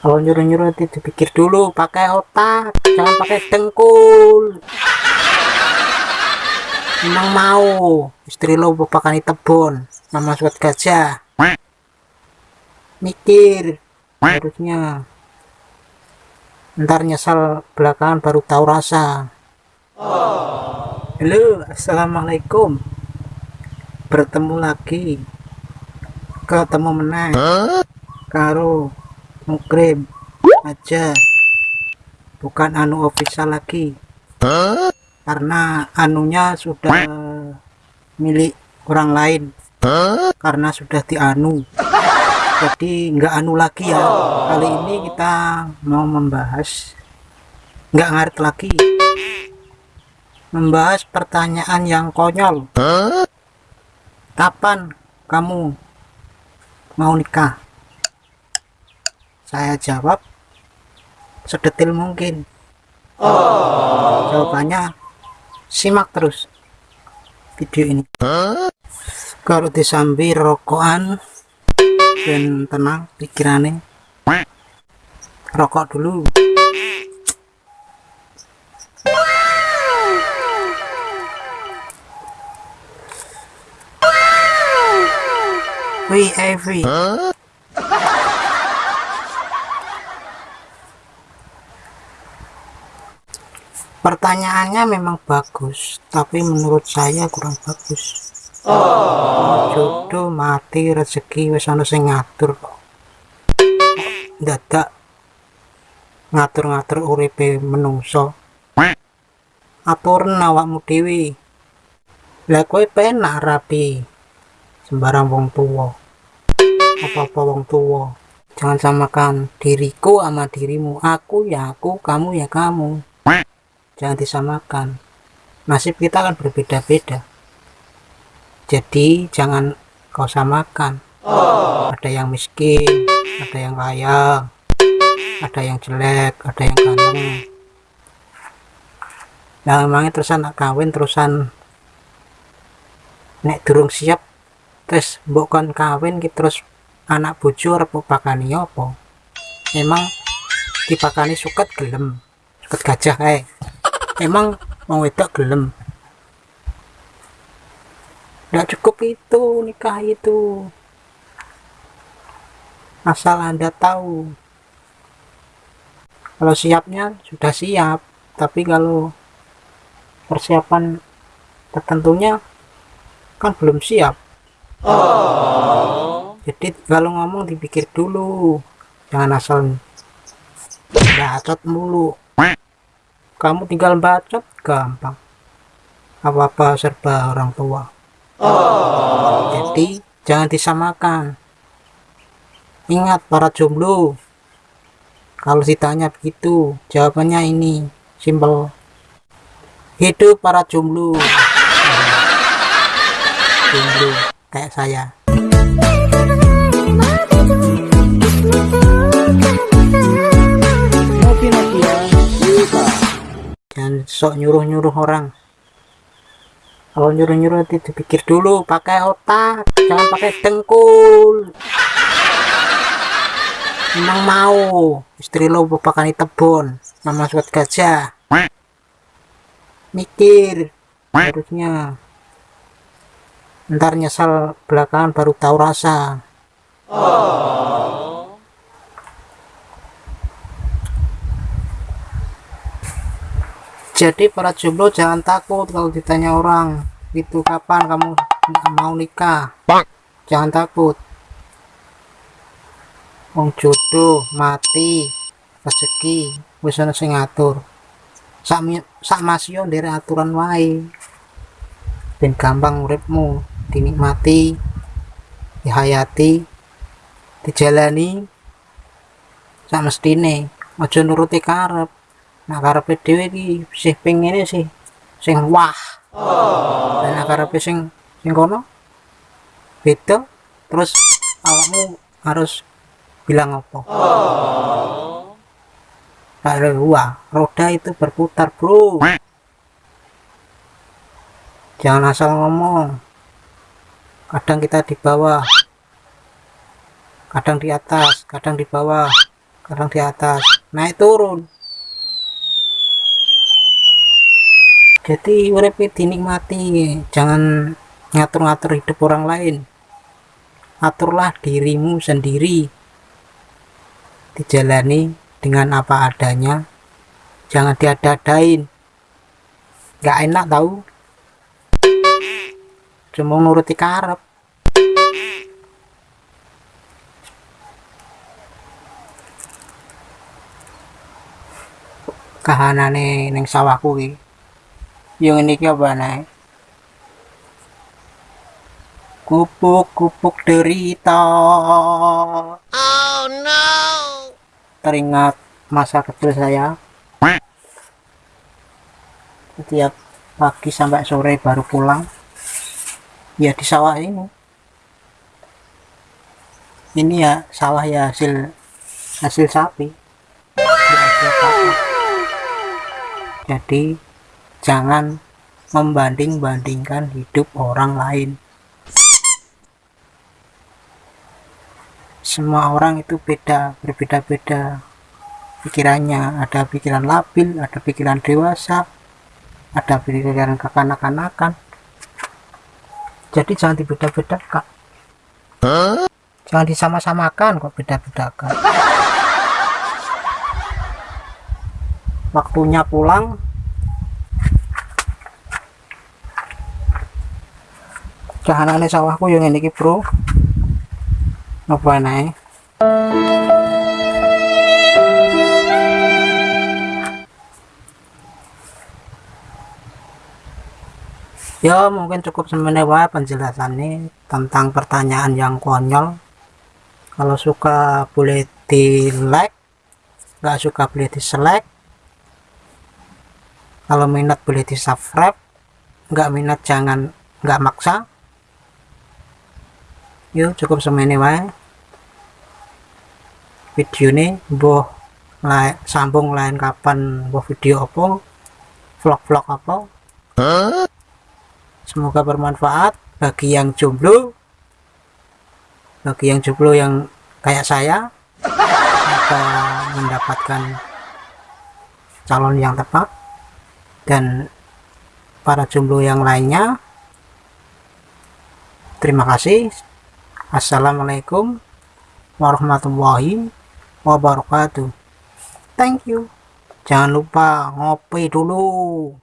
kalau nyuruh-nyuruh itu dipikir dulu pakai otak jangan pakai dengkul. Memang mau istri lo pakai tebon nama suat gajah mikir harusnya. Ntar nyesal belakangan baru tahu rasa. Halo assalamualaikum. Bertemu lagi. Ketemu menang. Karo mukrim aja. Bukan anu official lagi. Karena anunya sudah milik orang lain. Karena sudah dianu. Jadi nggak anu lagi ya. Kali ini kita mau membahas. Nggak ngarit lagi. Membahas pertanyaan yang konyol. Kapan kamu mau nikah saya jawab sedetil mungkin oh. jawabannya simak terus video ini kalau disambi rokokan dan tenang pikirannya rokok dulu Wih, Ivy. Pertanyaannya memang bagus tapi menurut saya kurang bagus. Oh. jodoh mati rezeki wis ana sing ngatur kok. Dadak ngatur-ngatur uripe menungso. Aturan awakmu dewi lah kowe penak rapi sembarang wong tua apa-apa wong tua jangan samakan diriku sama dirimu. Aku ya aku kamu ya kamu jangan disamakan. Nasib kita kan berbeda-beda. Jadi jangan kau samakan. Oh. ada yang miskin ada yang kaya ada yang jelek ada yang ganteng. Nah memangnya terusan kawin terusan nek durung siap terus bukan kawin kita terus anak repuk pakani apa? Memang dipakani suket gelem suket gajah eh emang mau wedok gelem. Tidak cukup itu nikah itu. Asal anda tahu. Kalau siapnya sudah siap. Tapi kalau persiapan tertentunya kan belum siap. Oh. jadi kalau ngomong dipikir dulu. Jangan asal bacot mulu kamu tinggal bacot gampang. Apa-apa serba orang tua. Oh. jadi jangan disamakan. Ingat para jomblo. Kalau ditanya begitu jawabannya ini simpel. Hidup para jomblo. Jomblo kayak saya sok nyuruh-nyuruh orang. Kalau nyuruh-nyuruh itu dipikir dulu pakai otak jangan pakai dengkul. Memang mau istri lo pakai tebon nama suat gajah. Mikir harusnya. Ntar nyesal belakangan baru tahu rasa. oh. Jadi para jomblo jangan takut kalau ditanya orang itu kapan kamu mau nikah? Bang. jangan takut. Wong jodoh mati rezeki wis ana sing ngatur. Sak sak masih dari aturan wae. Ben gampang uripmu dinikmati dihayati dijalani. Sak mestine aja nuruti karep nah karepe dhewe iki sih pengen sih sing wah. Oh. dan karepe sing sing kono beda terus awakmu harus bilang apa? Oh. ada wah roda itu berputar bro. Jangan asal ngomong. Kadang kita di bawah kadang di atas kadang di bawah kadang di atas. Naik turun jadi urip dinikmati jangan ngatur-ngatur hidup orang lain. Aturlah dirimu sendiri. Dijalani dengan apa adanya. Jangan diadadain gak enak tahu cuma nuruti karep kahanane neng sawahku iki yang ini apa nih kupuk-kupuk derita. Oh no! teringat masa kecil saya. Setiap pagi sampai sore baru pulang. Ya di sawah ini. Ini ya sawah ya hasil hasil sapi. Ya, hasil sapi. jadi jangan membanding-bandingkan hidup orang lain. Semua orang itu beda berbeda-beda. Pikirannya ada pikiran labil ada pikiran dewasa ada pikiran kekanak-kanakan. Jadi jangan dibeda-bedakan jangan disama-samakan kok beda-bedakan. Waktunya pulang kahanane sawahku yang ini bro. Apa naik ya mungkin cukup semenewa penjelasannya tentang pertanyaan yang konyol. Kalau suka boleh di like nggak suka boleh di select kalau minat boleh di subscribe nggak minat jangan nggak maksa yuk cukup semenewa video ini boh lain, sambung lain kapan boh video apa vlog-vlog apa. Semoga bermanfaat bagi yang jomblo bagi yang jomblo yang kayak saya. Semoga mendapatkan calon yang tepat dan para jomblo yang lainnya. Terima kasih assalamualaikum warahmatullahi wabarakatuh. Thank you. Jangan lupa ngopi dulu